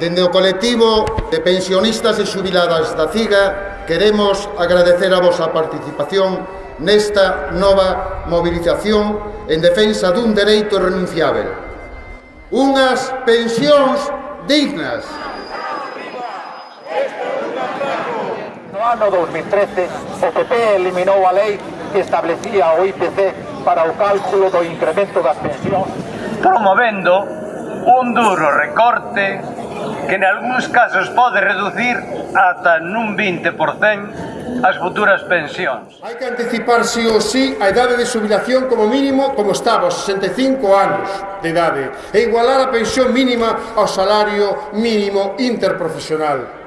Dende o colectivo de pensionistas e xubiladas da CIGA queremos agradecer a vosa participación nesta nova movilización en defensa dun dereito renunciável. Unhas pensións dignas. No ano 2013, o PP eliminou a lei que establecía o IPC para o cálculo do incremento das pensións, promovendo un duro recorte que en algúns casos pode reducir ata nun 20% as futuras pensións. Hai que anticipar sí ou sí a idade de jubilación como mínimo como estaba, 65 anos de idade, e igualar a pensión mínima ao salario mínimo interprofesional.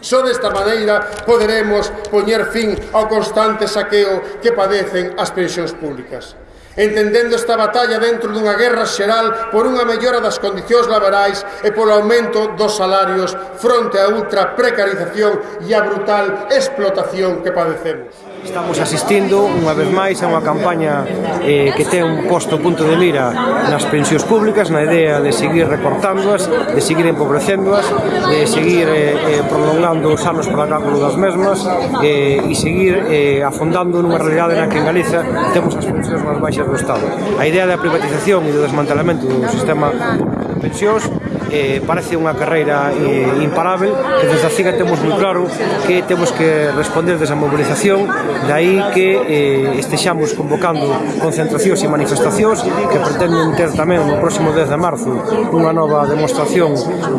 Só desta maneira poderemos poñer fin ao constante saqueo que padecen as pensións públicas entendendo esta batalla dentro dunha guerra xeral por unha mellora das condicións laborais e polo aumento dos salarios fronte á ultra precarización e á brutal explotación que padecemos. Estamos asistindo unha vez máis a unha campaña eh, que ten un posto punto de mira nas pensións públicas, na idea de seguir recortándoas, de seguir empobrecéndoas, de seguir eh, eh, prolongando os anos para cálculo das mesmas eh, e seguir eh, afondando nunha realidade na que en Galiza temos as pensións máis baixas do Estado. A idea da privatización e do desmantelamento do sistema de pensións eh, parece unha carreira eh, imparável que desde a CIGA temos moi claro que temos que responder desa mobilización de aí que eh, estexamos convocando concentracións e manifestacións que pretenden ter tamén no próximo 10 de marzo unha nova demostración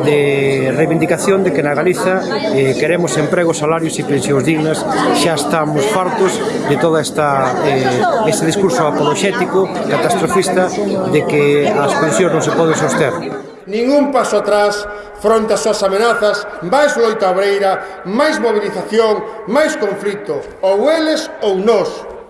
de reivindicación de que na Galiza eh, queremos empregos, salarios e pensións dignas. Xa estamos fartos de toda esta eh, este discurso apologético catastrofista de que as pensións non se poden soster ningún paso atrás fronte ás súas amenazas, máis loita abreira, máis movilización, máis conflito, ou eles ou nós.